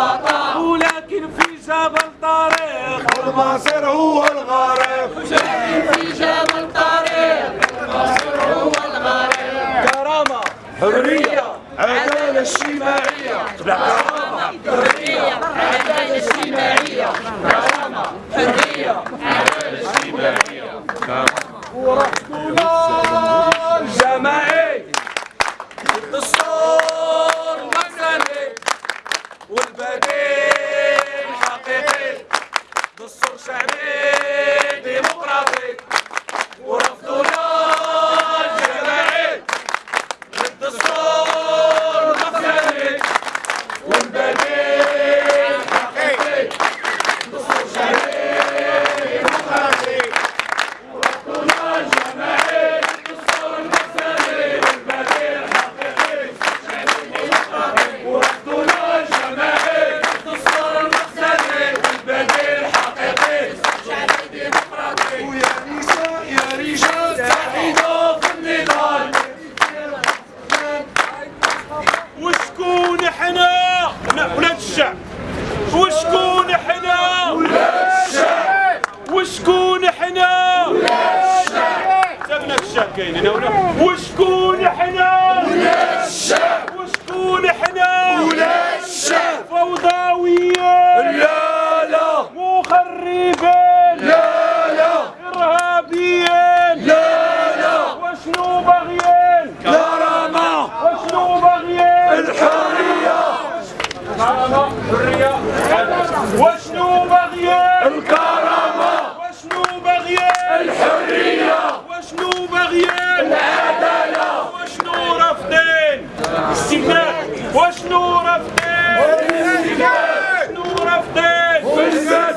الوطن ولكن في جبل طريق المصير هو الغريب ولكن في جبل طريق المصير هو الغريب كرامة حرية عدالة اجتماعية. كرامة حرية. وشكون إحنا؟ وشكون إحنا؟ ولاد الشعب وشكون إحنا؟ وشكون إحنا؟ فوضاوية لا لا. مخربين لا لا. ارهابيين لا لا. وشنو باغيين كرامة. وشنو باغيين الحرية.